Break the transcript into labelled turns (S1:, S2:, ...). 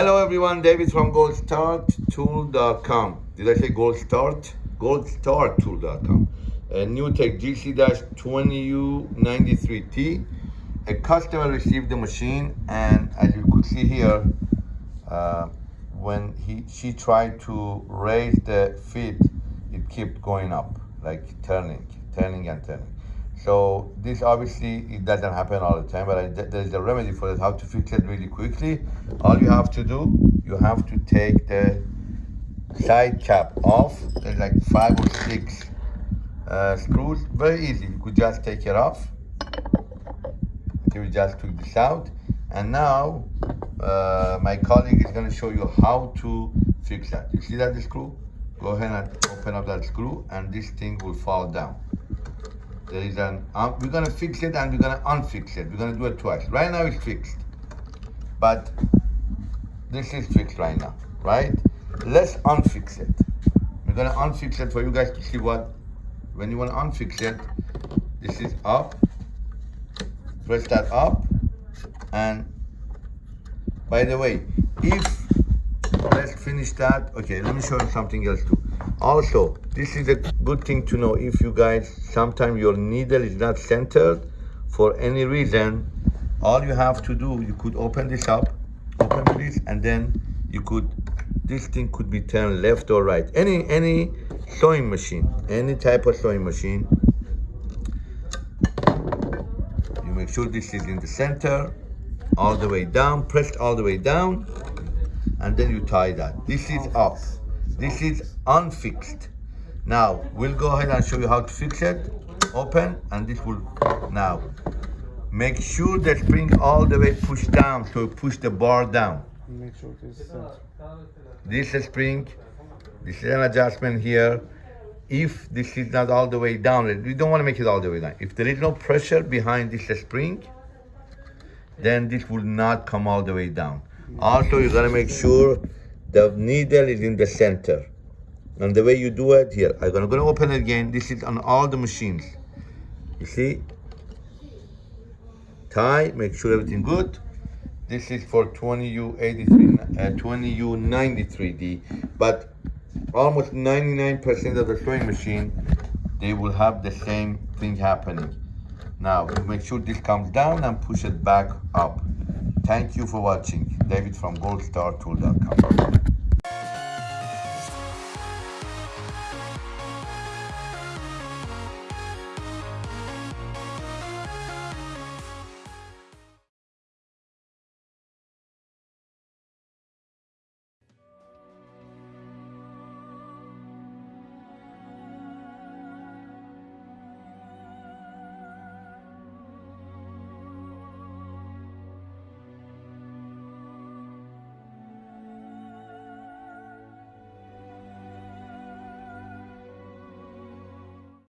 S1: Hello everyone, David from goldstarttool.com. Did I say gold start? goldstartool.com. A NewTek GC-20U93T. A customer received the machine and as you could see here, uh, when he she tried to raise the feet, it kept going up, like turning, turning and turning. So this obviously it doesn't happen all the time, but I, there is a remedy for it. How to fix it really quickly? All you have to do, you have to take the side cap off. There's like five or six uh, screws. Very easy. You could just take it off. Okay, we just took this out, and now uh, my colleague is going to show you how to fix that. You see that screw? Go ahead and open up that screw, and this thing will fall down there is an um, we're gonna fix it and we're gonna unfix it. We're gonna do it twice. Right now it's fixed. But this is fixed right now right? Let's unfix it. We're gonna unfix it for you guys to see what when you want to unfix it this is up. Press that up and by the way if let's finish that. Okay let me show you something else too. Also this is a good thing to know if you guys sometimes your needle is not centered for any reason all you have to do you could open this up open this and then you could this thing could be turned left or right. Any any sewing machine any type of sewing machine you make sure this is in the center all the way down pressed all the way down and then you tie that. This is up. This is unfixed. Now, we'll go ahead and show you how to fix it. Open, and this will, now, make sure the spring all the way push down, so push the bar down.
S2: Make sure this is
S1: This is spring, this is an adjustment here. If this is not all the way down, we don't want to make it all the way down. If there is no pressure behind this spring, then this will not come all the way down. Also, you gotta make sure the needle is in the center. And the way you do it here, I'm gonna, gonna open it again. This is on all the machines. You see? Tie, make sure everything good. This is for 20U83, uh, 20U93D. But almost 99% of the sewing machine, they will have the same thing happening. Now, make sure this comes down and push it back up. Thank you for watching. David from goldstartool.com.